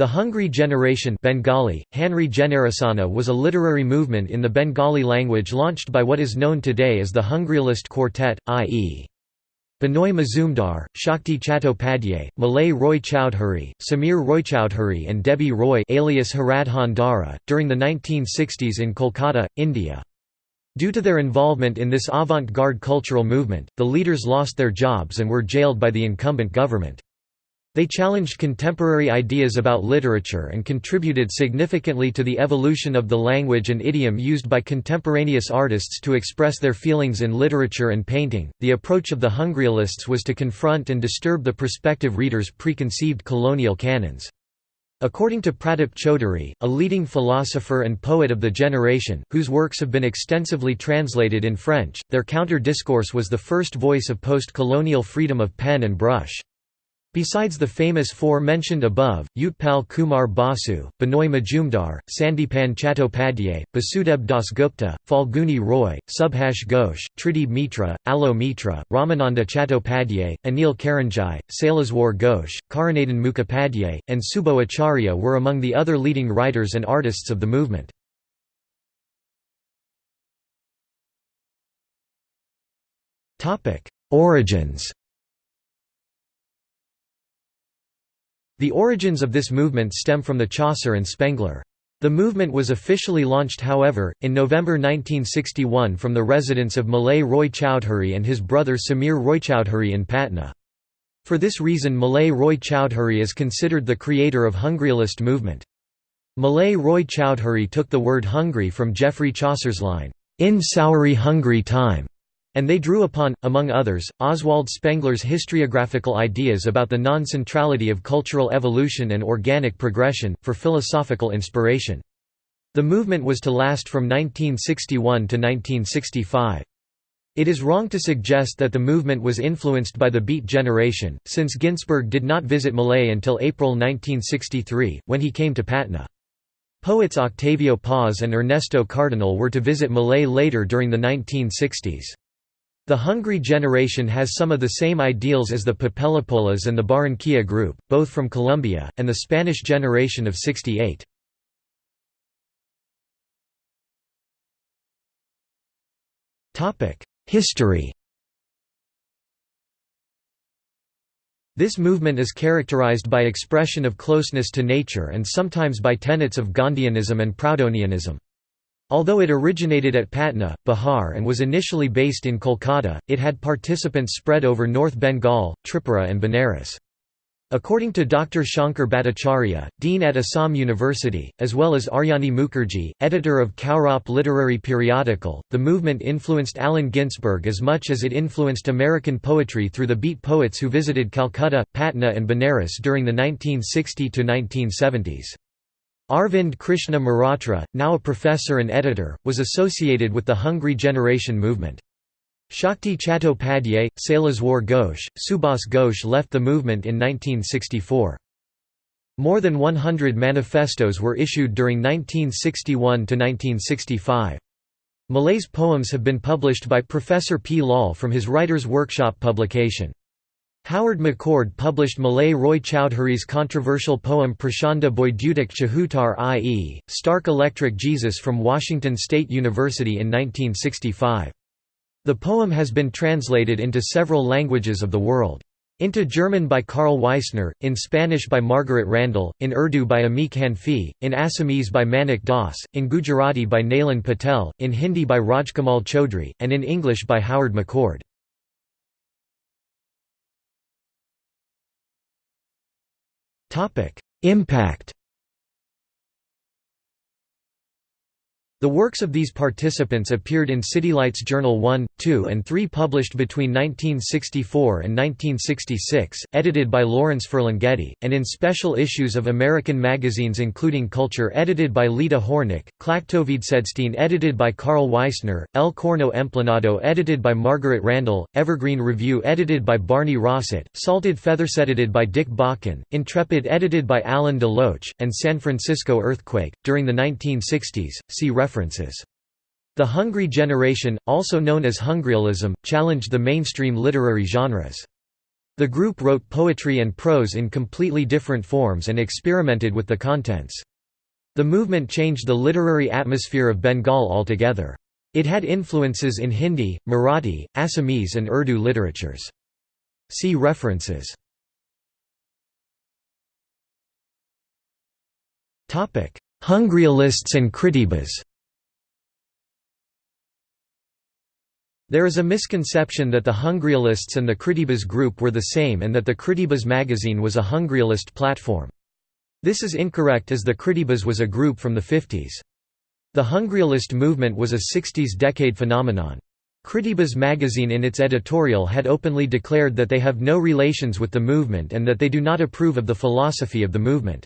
The Hungry Generation Bengali, Hanri Generasana was a literary movement in the Bengali language launched by what is known today as the Hungryalist Quartet, i.e. Binoy Majumdar, Shakti Chattopadhyay, Malay Roy Chowdhury, Samir Roychowdhury and Debi Roy alias Haradhan Dhara, during the 1960s in Kolkata, India. Due to their involvement in this avant-garde cultural movement, the leaders lost their jobs and were jailed by the incumbent government. They challenged contemporary ideas about literature and contributed significantly to the evolution of the language and idiom used by contemporaneous artists to express their feelings in literature and painting. The approach of the Hungryalists was to confront and disturb the prospective reader's preconceived colonial canons. According to Pratap Chaudhuri, a leading philosopher and poet of the generation, whose works have been extensively translated in French, their counter-discourse was the first voice of post-colonial freedom of pen and brush. Besides the famous four mentioned above, Utpal Kumar Basu, Binoy Majumdar, Sandipan Chattopadhyay, Basudeb Dasgupta, Falguni Roy, Subhash Ghosh, Tridib Mitra, Alo Mitra, Ramananda Chattopadhyay, Anil Karanjai, Saileswar Ghosh, Karunadan Mukhopadhyay, and Subo Acharya were among the other leading writers and artists of the movement. Origins The origins of this movement stem from the Chaucer and Spengler. The movement was officially launched however, in November 1961 from the residence of Malay Roy Chowdhury and his brother Samir Roychowdhury in Patna. For this reason Malay Roy Chowdhury is considered the creator of Hungryalist movement. Malay Roy Chowdhury took the word hungry from Geoffrey Chaucer's line, "'In Sowery hungry time' And they drew upon, among others, Oswald Spengler's historiographical ideas about the non-centrality of cultural evolution and organic progression, for philosophical inspiration. The movement was to last from 1961 to 1965. It is wrong to suggest that the movement was influenced by the Beat generation, since Ginsberg did not visit Malay until April 1963, when he came to Patna. Poets Octavio Paz and Ernesto Cardenal were to visit Malay later during the 1960s. The Hungry generation has some of the same ideals as the Papelapolas and the Barranquilla group, both from Colombia, and the Spanish generation of 68. History This movement is characterized by expression of closeness to nature and sometimes by tenets of Gandhianism and Proudhonianism. Although it originated at Patna, Bihar and was initially based in Kolkata, it had participants spread over North Bengal, Tripura and Benares. According to Dr. Shankar Bhattacharya, Dean at Assam University, as well as Aryani Mukherjee, editor of Kaurab literary periodical, the movement influenced Allen Ginsberg as much as it influenced American poetry through the beat poets who visited Calcutta, Patna and Benares during the 1960–1970s. Arvind Krishna Mehrotra, now a professor and editor, was associated with the Hungry Generation movement. Shakti Chattopadhyay, Saileswar Ghosh, Subhas Ghosh left the movement in 1964. More than 100 manifestos were issued during 1961–1965. Malay's poems have been published by Professor P. Lal from his Writers' Workshop publication. Howard McCord published Malay Roy Chowdhury's controversial poem Prachanda Boydutik Chahutar i.e., Stark Electric Jesus from Washington State University in 1965. The poem has been translated into several languages of the world. Into German by Karl Weissner, in Spanish by Margaret Randall, in Urdu by Amik Hanfi, in Assamese by Manik Das, in Gujarati by Nailan Patel, in Hindi by Rajkamal Chaudhry, and in English by Howard McCord. Impact The works of these participants appeared in CityLights Journal 1, 2 and 3 published between 1964 and 1966, edited by Lawrence Ferlinghetti, and in special issues of American magazines including Kulchur edited by Lita Hornick, Klactoveedsedsteen edited by Karl Weissner, El Corno Emplumado edited by Margaret Randall, Evergreen Review edited by Barney Rosset, Salted Feathers edited by Dick Bakken, Intrepid edited by Alan DeLoach, and San Francisco Earthquake. During the 1960s, see reference The Hungry generation, also known as Hungryalism, challenged the mainstream literary genres. The group wrote poetry and prose in completely different forms and experimented with the contents. The movement changed the literary atmosphere of Bengal altogether. It had influences in Hindi, Marathi, Assamese and Urdu literatures. See references. Hungryalists and Kritibas There is a misconception that the Hungryalists and the Kritibas group were the same and that the Kritibas magazine was a Hungryalist platform. This is incorrect as the Kritibas was a group from the 50s. The Hungryalist movement was a 60s decade phenomenon. Kritibas magazine in its editorial had openly declared that they have no relations with the movement and that they do not approve of the philosophy of the movement.